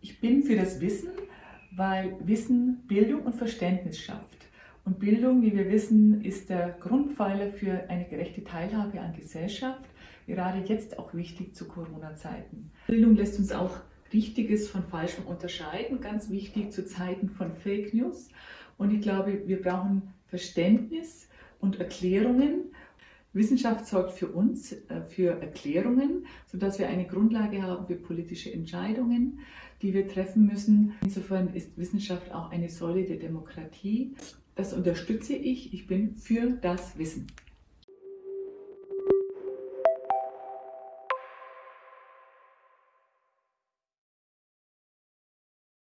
Ich bin für das Wissen, weil Wissen Bildung und Verständnis schafft. Und Bildung, wie wir wissen, ist der Grundpfeiler für eine gerechte Teilhabe an Gesellschaft, gerade jetzt auch wichtig zu Corona-Zeiten. Bildung lässt uns auch Richtiges von Falschem unterscheiden, ganz wichtig zu Zeiten von Fake News. Und ich glaube, wir brauchen Verständnis und Erklärungen Wissenschaft sorgt für uns, äh, für Erklärungen, sodass wir eine Grundlage haben für politische Entscheidungen, die wir treffen müssen. Insofern ist Wissenschaft auch eine Säule der Demokratie. Das unterstütze ich. Ich bin für das Wissen.